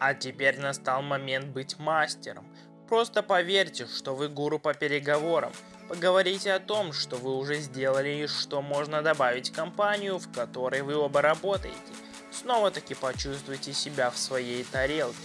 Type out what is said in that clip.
А теперь настал момент быть мастером. Просто поверьте, что вы гуру по переговорам. Поговорите о том, что вы уже сделали и что можно добавить в компанию, в которой вы оба работаете. Снова-таки почувствуйте себя в своей тарелке.